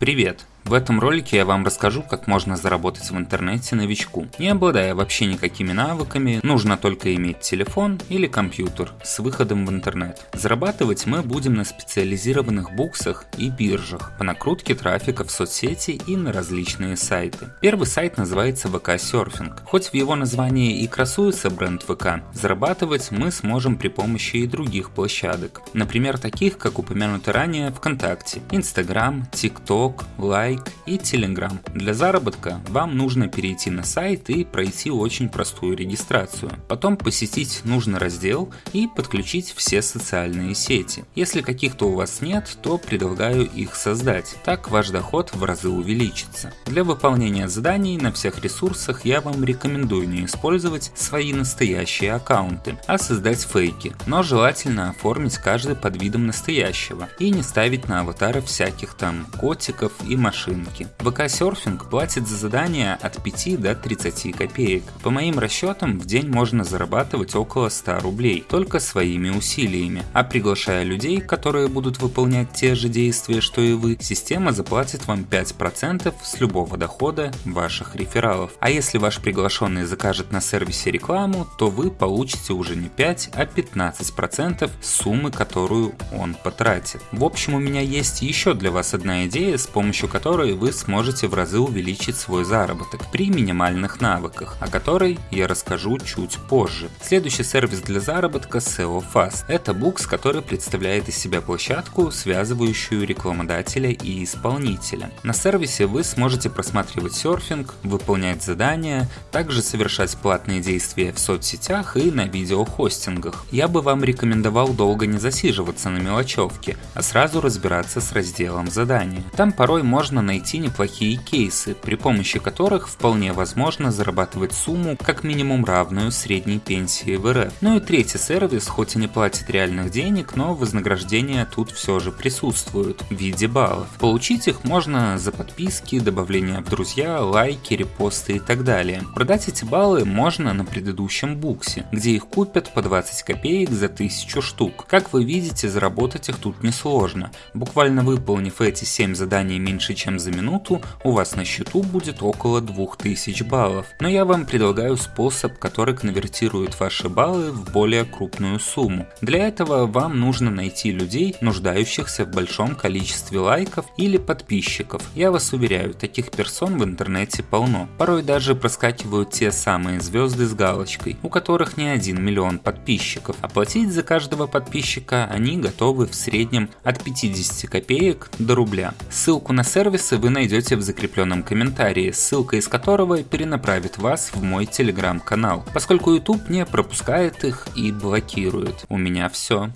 Привет! В этом ролике я вам расскажу, как можно заработать в интернете новичку. Не обладая вообще никакими навыками, нужно только иметь телефон или компьютер с выходом в интернет. Зарабатывать мы будем на специализированных буксах и биржах по накрутке трафика в соцсети и на различные сайты. Первый сайт называется VK Surfing. Хоть в его названии и красуется бренд ВК, зарабатывать мы сможем при помощи и других площадок. Например, таких, как упомянуто ранее ВКонтакте, Инстаграм, ТикТок, Лайк, Like и Telegram. Для заработка вам нужно перейти на сайт и пройти очень простую регистрацию. Потом посетить нужный раздел и подключить все социальные сети. Если каких-то у вас нет, то предлагаю их создать. Так ваш доход в разы увеличится. Для выполнения заданий на всех ресурсах я вам рекомендую не использовать свои настоящие аккаунты, а создать фейки. Но желательно оформить каждый под видом настоящего и не ставить на аватары всяких там котиков и машин машинки. ВК серфинг платит за задания от 5 до 30 копеек. По моим расчетам, в день можно зарабатывать около 100 рублей, только своими усилиями. А приглашая людей, которые будут выполнять те же действия, что и вы, система заплатит вам 5% с любого дохода ваших рефералов. А если ваш приглашенный закажет на сервисе рекламу, то вы получите уже не 5, а 15% суммы, которую он потратит. В общем, у меня есть еще для вас одна идея, с помощью которой которой вы сможете в разы увеличить свой заработок при минимальных навыках, о которой я расскажу чуть позже. Следующий сервис для заработка SEO Fast. Это букс, который представляет из себя площадку, связывающую рекламодателя и исполнителя. На сервисе вы сможете просматривать серфинг, выполнять задания, также совершать платные действия в соцсетях и на видеохостингах. Я бы вам рекомендовал долго не засиживаться на мелочевке, а сразу разбираться с разделом задания. Там порой можно можно найти неплохие кейсы, при помощи которых вполне возможно зарабатывать сумму как минимум равную средней пенсии в РФ. Ну и третий сервис, хоть и не платит реальных денег, но вознаграждения тут все же присутствуют в виде баллов. Получить их можно за подписки, добавление в друзья, лайки, репосты и так далее. Продать эти баллы можно на предыдущем буксе, где их купят по 20 копеек за 1000 штук. Как вы видите, заработать их тут несложно. Буквально выполнив эти 7 заданий меньше чем за минуту у вас на счету будет около 2000 баллов. Но я вам предлагаю способ, который конвертирует ваши баллы в более крупную сумму. Для этого вам нужно найти людей, нуждающихся в большом количестве лайков или подписчиков. Я вас уверяю, таких персон в интернете полно. Порой даже проскакивают те самые звезды с галочкой, у которых не один миллион подписчиков. Оплатить за каждого подписчика они готовы в среднем от 50 копеек до рубля. Ссылку на сервис сервисы вы найдете в закрепленном комментарии, ссылка из которого перенаправит вас в мой телеграм-канал, поскольку YouTube не пропускает их и блокирует. У меня все.